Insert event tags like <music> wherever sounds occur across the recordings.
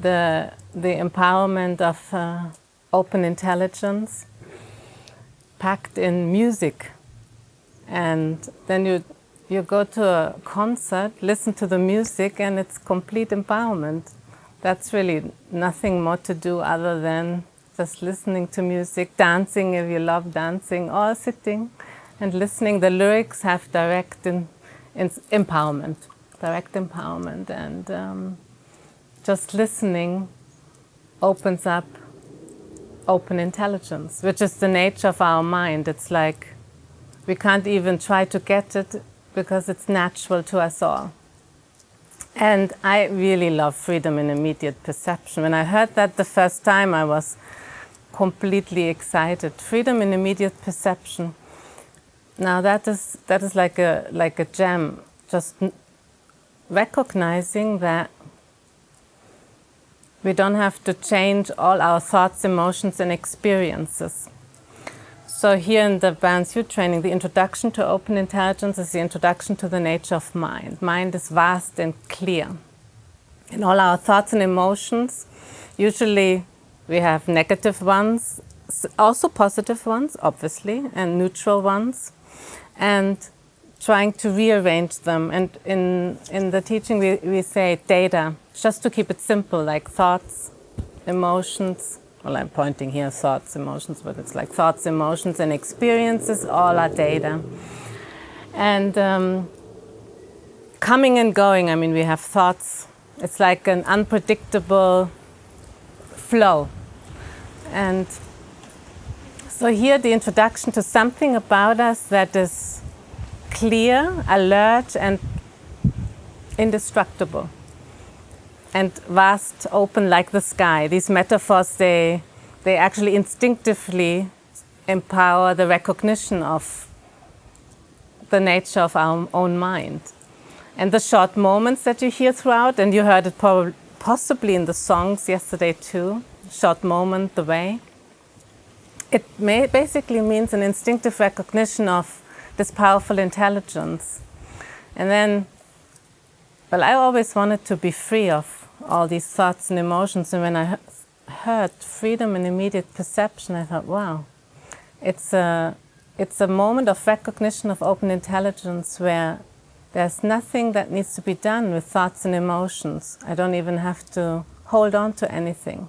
the, the empowerment of uh, open intelligence packed in music. And then you, you go to a concert, listen to the music, and it's complete empowerment. That's really nothing more to do other than just listening to music, dancing if you love dancing, or sitting and listening. The lyrics have direct in, in empowerment, direct empowerment. And um, just listening opens up open intelligence, which is the nature of our mind. It's like we can't even try to get it because it's natural to us all. And I really love freedom in immediate perception. When I heard that the first time, I was completely excited. Freedom in immediate perception. Now that is, that is like a, like a gem, just recognizing that we don't have to change all our thoughts, emotions and experiences. So here in the Balanced View training, the introduction to open intelligence is the introduction to the nature of mind. Mind is vast and clear. In all our thoughts and emotions, usually we have negative ones, also positive ones, obviously, and neutral ones, and trying to rearrange them. And in, in the teaching, we, we say data, just to keep it simple, like thoughts, emotions, well, I'm pointing here, thoughts, emotions, but it's like thoughts, emotions, and experiences, all are data. And um, coming and going, I mean, we have thoughts. It's like an unpredictable flow. And so here the introduction to something about us that is clear, alert, and indestructible and vast, open like the sky. These metaphors, they, they actually instinctively empower the recognition of the nature of our own mind. And the short moments that you hear throughout, and you heard it possibly in the songs yesterday too, short moment, the way, it basically means an instinctive recognition of this powerful intelligence. And then, well, I always wanted to be free of all these thoughts and emotions. And when I heard freedom and immediate perception, I thought, wow, it's a, it's a moment of recognition of open intelligence where there's nothing that needs to be done with thoughts and emotions. I don't even have to hold on to anything.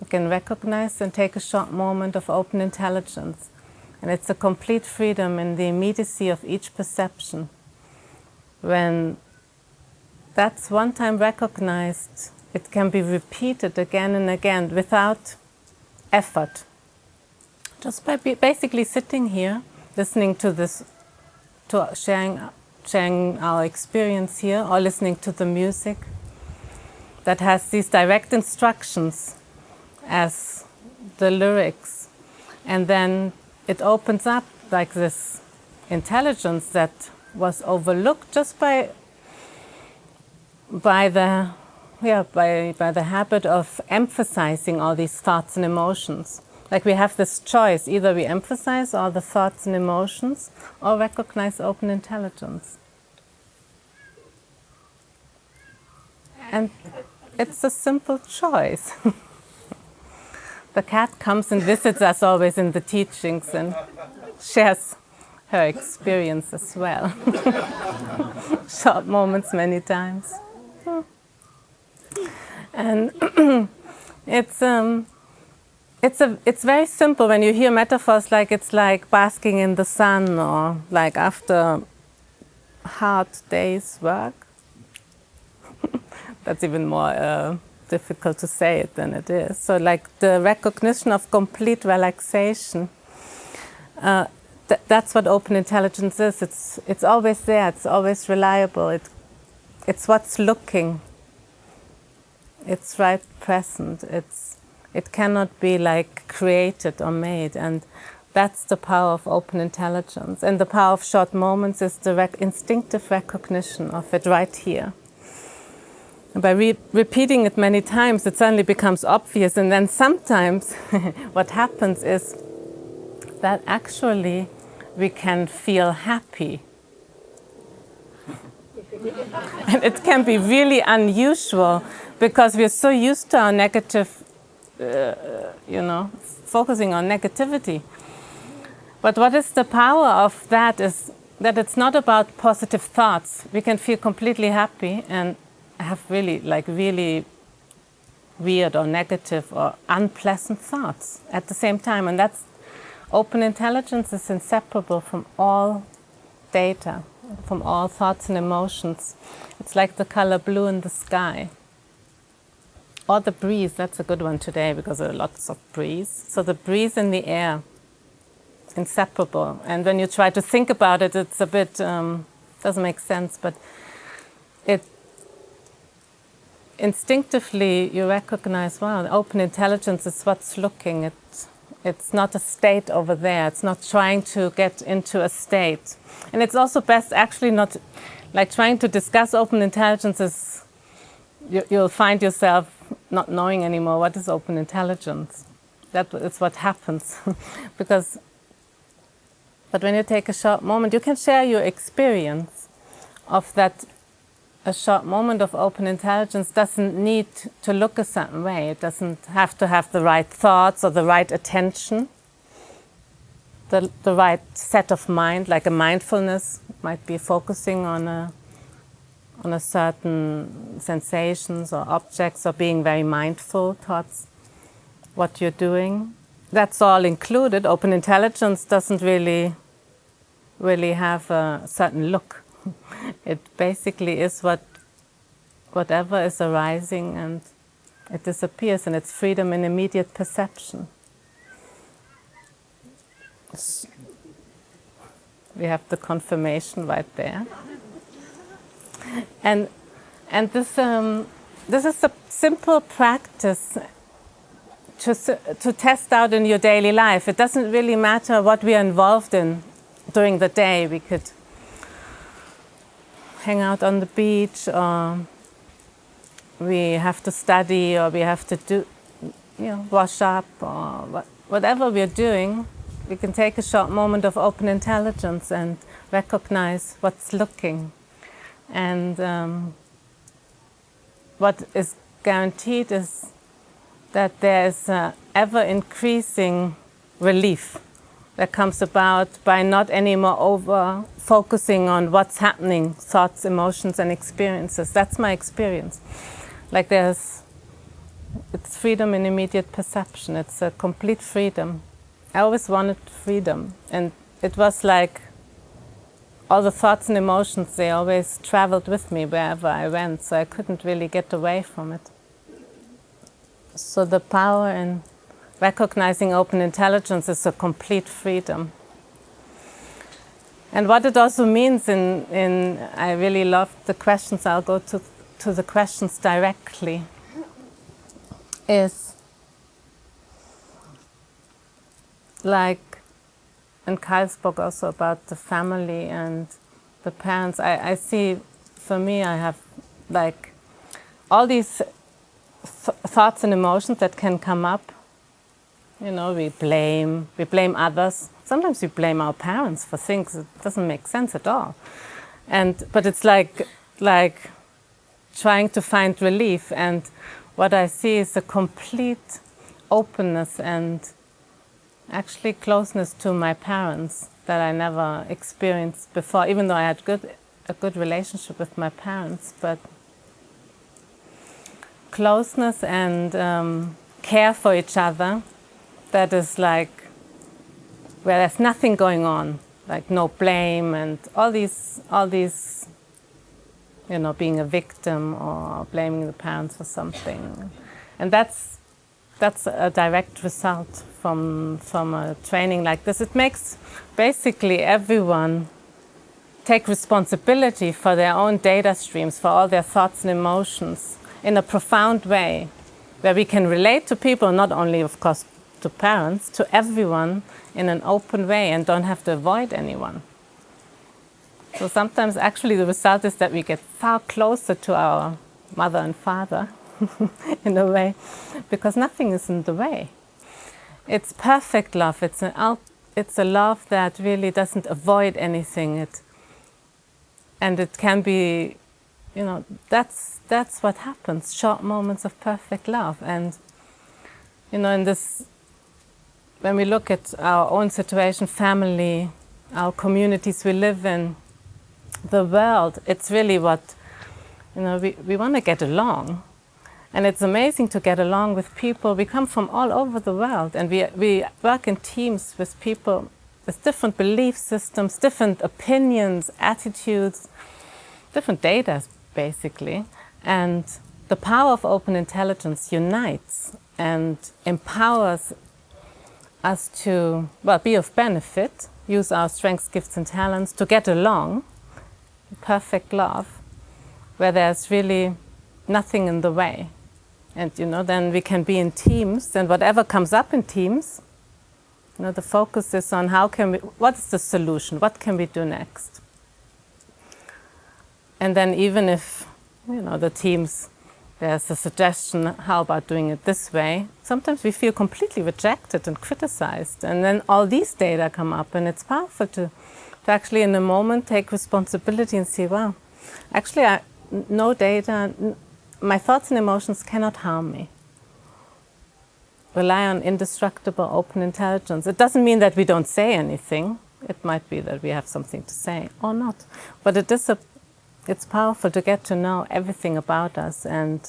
I can recognize and take a short moment of open intelligence. And it's a complete freedom in the immediacy of each perception. When that's one time recognized, it can be repeated again and again without effort. Just by basically sitting here, listening to this, to sharing, sharing our experience here, or listening to the music that has these direct instructions as the lyrics. And then it opens up like this intelligence that was overlooked just by by the yeah by by the habit of emphasizing all these thoughts and emotions. Like we have this choice. Either we emphasize all the thoughts and emotions or recognize open intelligence. And it's a simple choice <laughs> the cat comes and visits us always in the teachings and shares her experience as well. <laughs> Short moments many times. And <clears throat> it's um, it's a it's very simple. When you hear metaphors like it's like basking in the sun or like after hard day's work. <laughs> That's even more uh, difficult to say it than it is. So like the recognition of complete relaxation. Uh, th that's what open intelligence is. It's it's always there. It's always reliable. It it's what's looking it's right present. It's, it cannot be like created or made. And that's the power of open intelligence. And the power of short moments is the rec instinctive recognition of it right here. By re repeating it many times, it suddenly becomes obvious. And then sometimes <laughs> what happens is that actually we can feel happy <laughs> and it can be really unusual because we're so used to our negative, uh, you know, focusing on negativity. But what is the power of that is that it's not about positive thoughts. We can feel completely happy and have really, like really weird or negative or unpleasant thoughts at the same time. And that's open intelligence is inseparable from all data, from all thoughts and emotions. It's like the color blue in the sky. Or the breeze, that's a good one today because there are lots of breeze. So the breeze in the air, inseparable. And when you try to think about it, it's a bit, um, doesn't make sense, but it instinctively you recognize, wow, open intelligence is what's looking. It's, it's not a state over there. It's not trying to get into a state. And it's also best actually not, like trying to discuss open intelligence is, you, you'll find yourself not knowing anymore what is open intelligence. That is what happens. <laughs> because, but when you take a short moment, you can share your experience of that a short moment of open intelligence doesn't need to look a certain way. It doesn't have to have the right thoughts or the right attention, the, the right set of mind, like a mindfulness might be focusing on a, on a certain sensations or objects or being very mindful towards what you're doing. That's all included. Open intelligence doesn't really, really have a certain look <laughs> it basically is what whatever is arising and it disappears and it's freedom in immediate perception. We have the confirmation right there. And, and this, um, this is a simple practice to, to test out in your daily life. It doesn't really matter what we are involved in during the day. We could hang out on the beach or we have to study or we have to do, you know, wash up or what, whatever we're doing, we can take a short moment of open intelligence and recognize what's looking. And um, what is guaranteed is that there is ever increasing relief that comes about by not anymore over focusing on what's happening, thoughts, emotions and experiences. That's my experience. Like there's, it's freedom in immediate perception. It's a complete freedom. I always wanted freedom. And it was like all the thoughts and emotions, they always traveled with me wherever I went. So I couldn't really get away from it. So the power in recognizing open intelligence is a complete freedom. And what it also means in, in I really love the questions, I'll go to, to the questions directly, is like, and Kyle spoke also about the family and the parents. I, I see, for me, I have like all these th thoughts and emotions that can come up you know, we blame, we blame others. Sometimes we blame our parents for things that doesn't make sense at all. And, but it's like, like trying to find relief. And what I see is a complete openness and actually closeness to my parents that I never experienced before, even though I had good, a good relationship with my parents. But closeness and um, care for each other that is like where there's nothing going on, like no blame and all these, all these, you know, being a victim or blaming the parents for something. And that's, that's a direct result from, from a training like this. It makes basically everyone take responsibility for their own data streams, for all their thoughts and emotions in a profound way, where we can relate to people, not only, of course, to parents, to everyone in an open way and don't have to avoid anyone. So sometimes actually the result is that we get far closer to our mother and father <laughs> in a way, because nothing is in the way. It's perfect love. It's, an, it's a love that really doesn't avoid anything. It, and it can be, you know, that's, that's what happens, short moments of perfect love. And, you know, in this, when we look at our own situation, family, our communities we live in, the world, it's really what, you know, we, we want to get along. And it's amazing to get along with people. We come from all over the world and we, we work in teams with people with different belief systems, different opinions, attitudes, different data, basically. And the power of open intelligence unites and empowers us to, well, be of benefit, use our strengths, gifts and talents to get along, perfect love, where there's really nothing in the way. And, you know, then we can be in teams and whatever comes up in teams, you know, the focus is on how can we, what is the solution? What can we do next? And then even if, you know, the teams, there's a suggestion, how about doing it this way? Sometimes we feel completely rejected and criticized. And then all these data come up and it's powerful to, to actually in a moment take responsibility and see, wow, actually I, no data, my thoughts and emotions cannot harm me rely on indestructible open intelligence. It doesn't mean that we don't say anything. It might be that we have something to say or not. But it is a, it's powerful to get to know everything about us and,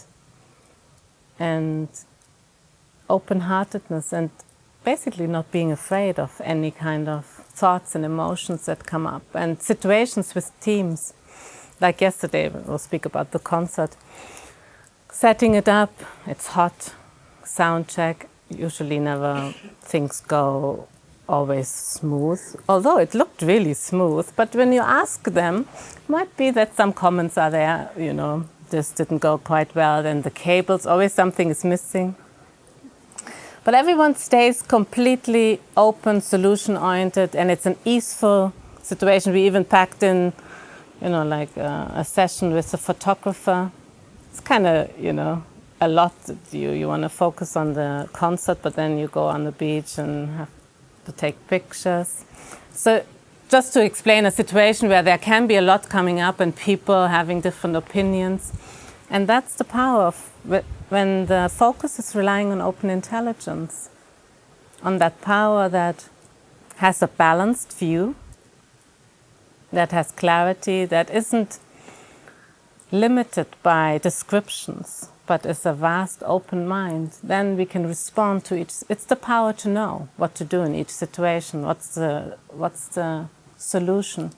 and open-heartedness and basically not being afraid of any kind of thoughts and emotions that come up and situations with teams. Like yesterday, we'll speak about the concert. Setting it up, it's hot, sound check, usually never things go always smooth, although it looked really smooth. But when you ask them, might be that some comments are there, you know, this didn't go quite well, and the cables, always something is missing. But everyone stays completely open, solution-oriented, and it's an easeful situation. We even packed in, you know, like a, a session with a photographer. It's kind of, you know, a lot. You, you want to focus on the concert, but then you go on the beach and have to take pictures. So just to explain a situation where there can be a lot coming up and people having different opinions. And that's the power of when the focus is relying on open intelligence, on that power that has a balanced view, that has clarity, that isn't limited by descriptions, but is a vast open mind, then we can respond to each, it's the power to know what to do in each situation, what's the, what's the solution.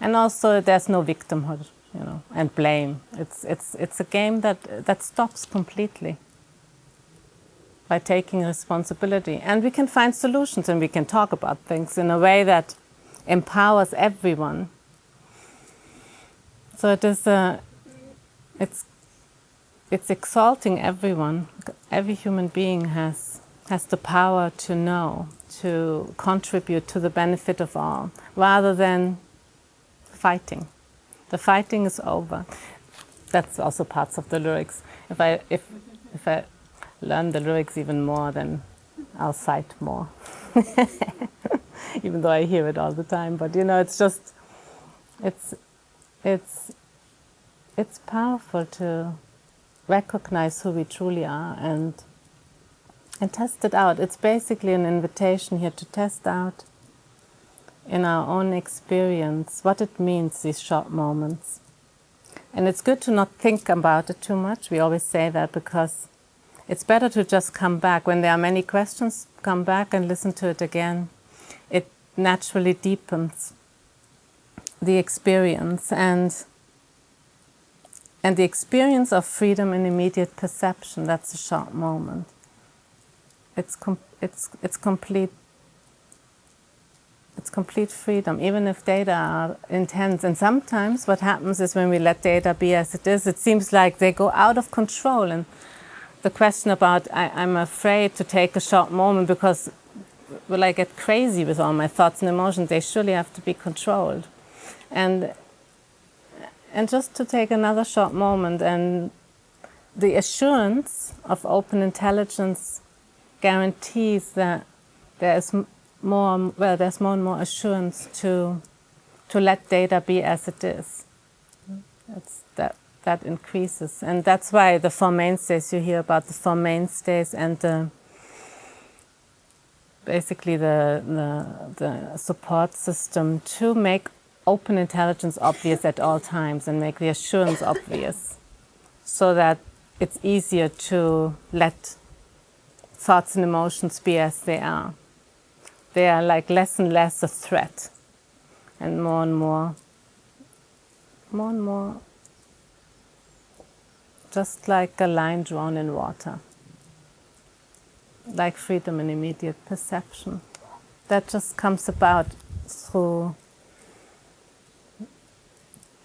And also there's no victimhood, you know, and blame. It's, it's, it's a game that, that stops completely by taking responsibility. And we can find solutions and we can talk about things in a way that empowers everyone. So it is a, it's it's exalting everyone. Every human being has, has the power to know, to contribute to the benefit of all, rather than fighting. The fighting is over. That's also parts of the lyrics. If I, if, if I learn the lyrics even more, then I'll cite more. <laughs> even though I hear it all the time. But you know, it's just, it's, it's, it's powerful to recognize who we truly are and and test it out. It's basically an invitation here to test out in our own experience what it means, these short moments. And it's good to not think about it too much. We always say that because it's better to just come back. When there are many questions, come back and listen to it again. It naturally deepens the experience and and the experience of freedom in immediate perception, that's a short moment. It's, it's, it's complete it's complete freedom, even if data are intense. And sometimes what happens is when we let data be as it is, it seems like they go out of control. And the question about, I, am afraid to take a short moment because will I get crazy with all my thoughts and emotions? They surely have to be controlled. And and just to take another short moment and the assurance of open intelligence guarantees that there is more, well, there's more and more assurance to, to let data be as it is. That, that increases. And that's why the four mainstays, you hear about the four mainstays and the, basically the, the, the support system to make open intelligence obvious at all times and make the assurance obvious so that it's easier to let thoughts and emotions be as they are. They are like less and less a threat and more and more, more and more, just like a line drawn in water, like freedom and immediate perception. That just comes about through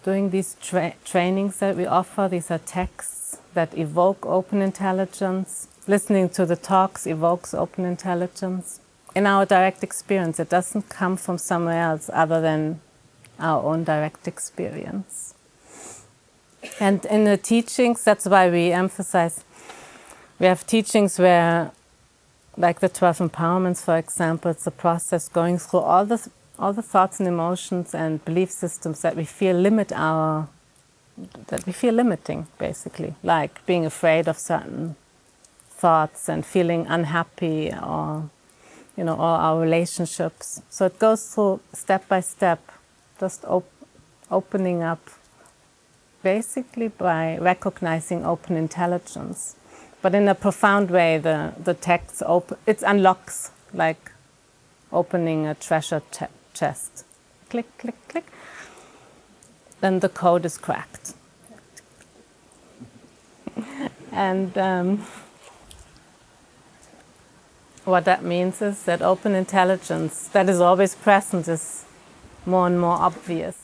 doing these tra trainings that we offer. These are texts that evoke open intelligence. Listening to the talks evokes open intelligence in our direct experience. It doesn't come from somewhere else other than our own direct experience. And in the teachings, that's why we emphasize, we have teachings where, like the 12 empowerments, for example, it's a process going through all the, all the thoughts and emotions and belief systems that we feel limit our, that we feel limiting, basically, like being afraid of certain thoughts and feeling unhappy or you know, all our relationships. So it goes through step by step, just op opening up, basically by recognizing open intelligence. But in a profound way, the, the text, open, it unlocks like opening a treasure chest. Click, click, click. Then the code is cracked. <laughs> and um, what that means is that open intelligence that is always present is more and more obvious.